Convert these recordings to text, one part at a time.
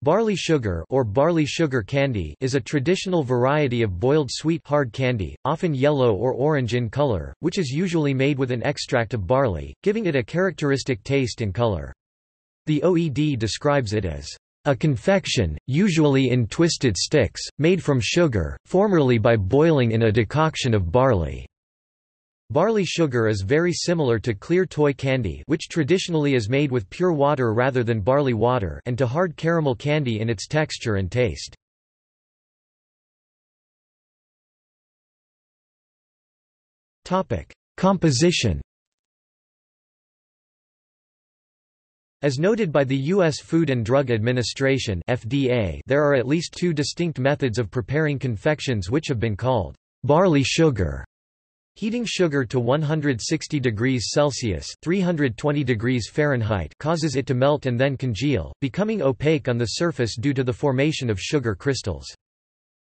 Barley sugar or barley sugar candy is a traditional variety of boiled sweet hard candy, often yellow or orange in color, which is usually made with an extract of barley, giving it a characteristic taste and color. The OED describes it as a confection, usually in twisted sticks, made from sugar, formerly by boiling in a decoction of barley. Barley sugar is very similar to clear toy candy which traditionally is made with pure water rather than barley water and to hard caramel candy in its texture and taste. Composition As noted by the U.S. Food and Drug Administration FDA, there are at least two distinct methods of preparing confections which have been called barley sugar Heating sugar to 160 degrees Celsius (320 degrees Fahrenheit) causes it to melt and then congeal, becoming opaque on the surface due to the formation of sugar crystals.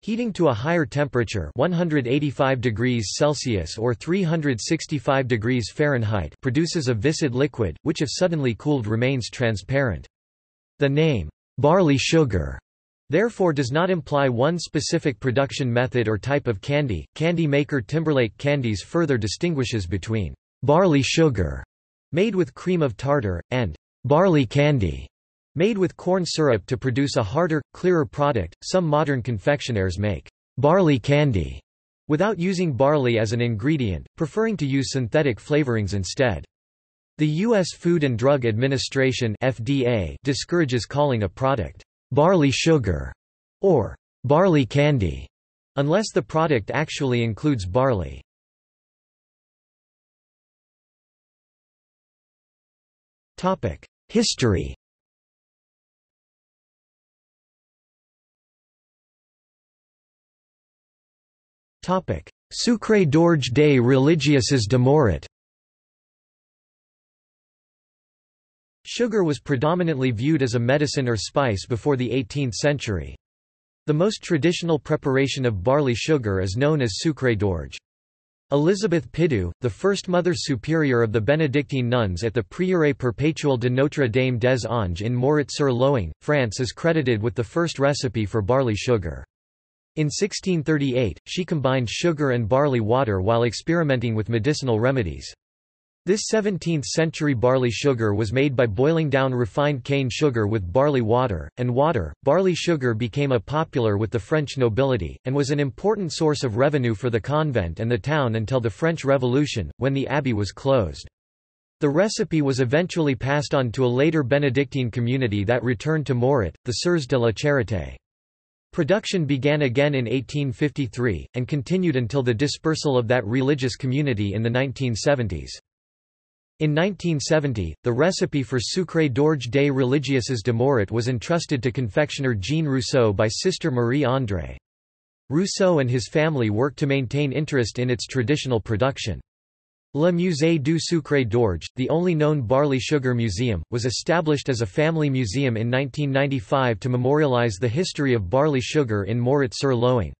Heating to a higher temperature 185 degrees Celsius or 365 degrees Fahrenheit produces a viscid liquid, which if suddenly cooled remains transparent. The name, barley sugar, therefore does not imply one specific production method or type of candy. Candy maker Timberlake Candies further distinguishes between barley sugar, made with cream of tartar, and barley candy, made with corn syrup to produce a harder, clearer product. Some modern confectioners make barley candy without using barley as an ingredient, preferring to use synthetic flavorings instead. The U.S. Food and Drug Administration FDA discourages calling a product barley sugar, or barley candy, unless the product actually includes barley. History Sucre d'orge des religieuses de Morat Sugar was predominantly viewed as a medicine or spice before the 18th century. The most traditional preparation of barley sugar is known as sucre d'orge. Elizabeth Pidoux, the first Mother Superior of the Benedictine nuns at the Prieuré Perpétuel de Notre Dame des Anges in Moret-sur-Loing, France is credited with the first recipe for barley sugar. In 1638, she combined sugar and barley water while experimenting with medicinal remedies. This 17th-century barley sugar was made by boiling down refined cane sugar with barley water, and water. Barley sugar became a popular with the French nobility, and was an important source of revenue for the convent and the town until the French Revolution, when the abbey was closed. The recipe was eventually passed on to a later Benedictine community that returned to Morat, the Sœurs de la Charité. Production began again in 1853, and continued until the dispersal of that religious community in the 1970s. In 1970, the recipe for sucre d'orge des religieuses de Morat was entrusted to confectioner Jean Rousseau by Sister Marie-André. Rousseau and his family worked to maintain interest in its traditional production. Le Musée du Sucre d'Orge, the only known barley sugar museum, was established as a family museum in 1995 to memorialize the history of barley sugar in Morat-sur-Loing.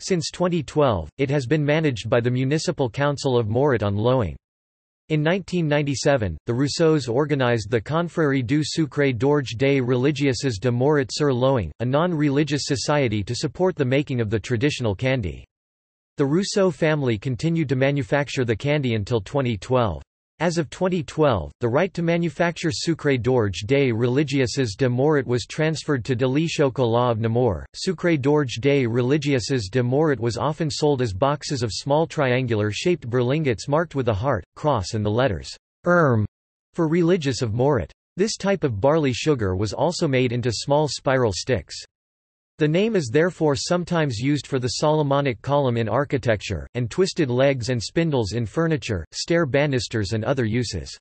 Since 2012, it has been managed by the Municipal Council of Morat on Loing. In 1997, the Rousseaus organized the Confrérie du Sucre d'Orge des Religieuses de Morat-sur-Loing, a non-religious society to support the making of the traditional candy. The Rousseau family continued to manufacture the candy until 2012. As of 2012, the right to manufacture sucre d'orge des religieuses de Morat was transferred to Deli Chocolat of Nemours. Sucre d'orge des religieuses de Morat was often sold as boxes of small triangular-shaped berlingots marked with a heart, cross and the letters Erm for religious of Morat. This type of barley sugar was also made into small spiral sticks. The name is therefore sometimes used for the Solomonic column in architecture, and twisted legs and spindles in furniture, stair banisters and other uses.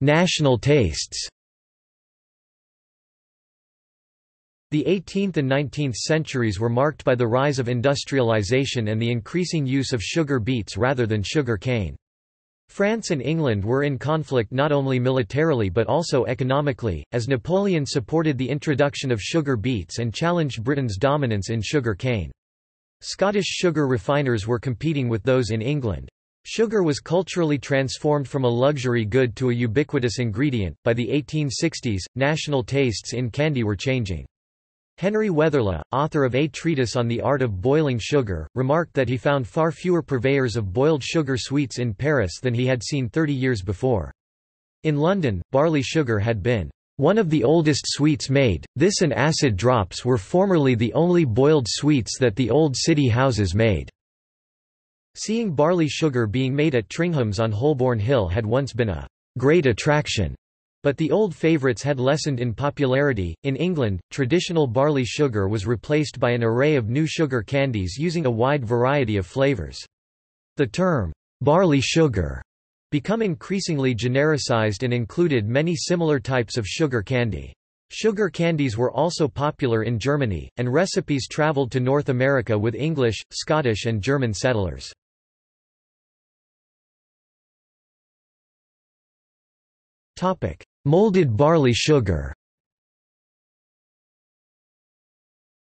National tastes The 18th and 19th centuries were marked by the rise of industrialization and the increasing use of sugar beets rather than sugar cane. France and England were in conflict not only militarily but also economically, as Napoleon supported the introduction of sugar beets and challenged Britain's dominance in sugar cane. Scottish sugar refiners were competing with those in England. Sugar was culturally transformed from a luxury good to a ubiquitous ingredient. By the 1860s, national tastes in candy were changing. Henry Weatherley, author of A Treatise on the Art of Boiling Sugar, remarked that he found far fewer purveyors of boiled sugar sweets in Paris than he had seen 30 years before. In London, barley sugar had been one of the oldest sweets made, this and acid drops were formerly the only boiled sweets that the old city houses made. Seeing barley sugar being made at Tringham's on Holborn Hill had once been a great attraction. But the old favourites had lessened in popularity. In England, traditional barley sugar was replaced by an array of new sugar candies using a wide variety of flavours. The term, barley sugar, become increasingly genericized and included many similar types of sugar candy. Sugar candies were also popular in Germany, and recipes travelled to North America with English, Scottish and German settlers. Topic: Molded barley sugar.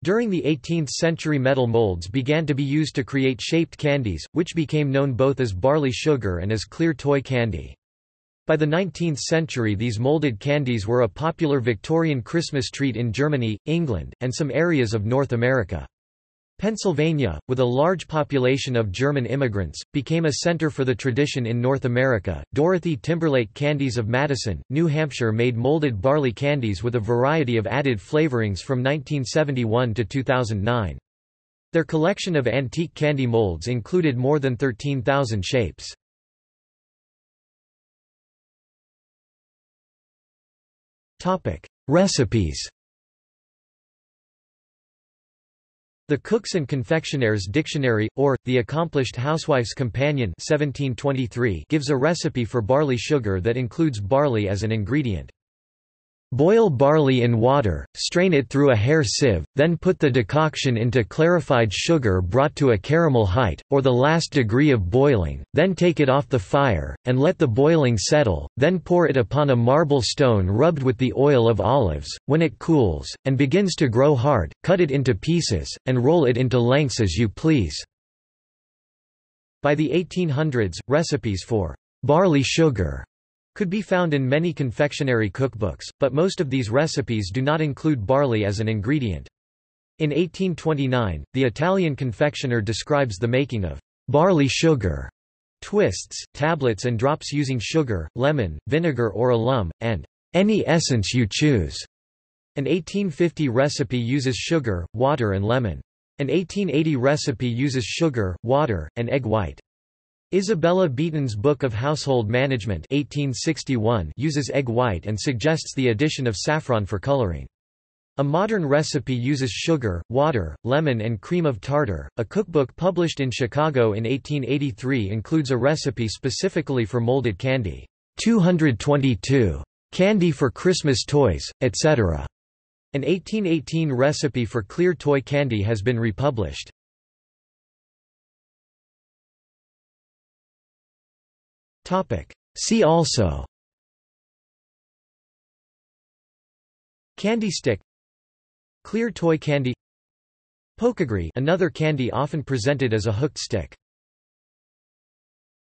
During the 18th century metal molds began to be used to create shaped candies, which became known both as barley sugar and as clear toy candy. By the 19th century these molded candies were a popular Victorian Christmas treat in Germany, England, and some areas of North America. Pennsylvania, with a large population of German immigrants, became a center for the tradition in North America. Dorothy Timberlake Candies of Madison, New Hampshire made molded barley candies with a variety of added flavorings from 1971 to 2009. Their collection of antique candy molds included more than 13,000 shapes. Topic: Recipes The Cooks and Confectioners Dictionary, or, The Accomplished Housewife's Companion 1723 gives a recipe for barley sugar that includes barley as an ingredient. Boil barley in water, strain it through a hair sieve, then put the decoction into clarified sugar brought to a caramel height, or the last degree of boiling, then take it off the fire, and let the boiling settle, then pour it upon a marble stone rubbed with the oil of olives. When it cools, and begins to grow hard, cut it into pieces, and roll it into lengths as you please. By the 1800s, recipes for barley sugar could be found in many confectionery cookbooks, but most of these recipes do not include barley as an ingredient. In 1829, the Italian confectioner describes the making of barley sugar twists, tablets and drops using sugar, lemon, vinegar or alum, and any essence you choose. An 1850 recipe uses sugar, water and lemon. An 1880 recipe uses sugar, water, and egg white. Isabella Beeton's Book of Household Management 1861 uses egg white and suggests the addition of saffron for coloring. A modern recipe uses sugar, water, lemon and cream of tartar. A cookbook published in Chicago in 1883 includes a recipe specifically for molded candy. 222 candy for Christmas toys, etc. An 1818 recipe for clear toy candy has been republished. Topic. See also. Candy stick. Clear toy candy. Pokegree another candy often presented as a hooked stick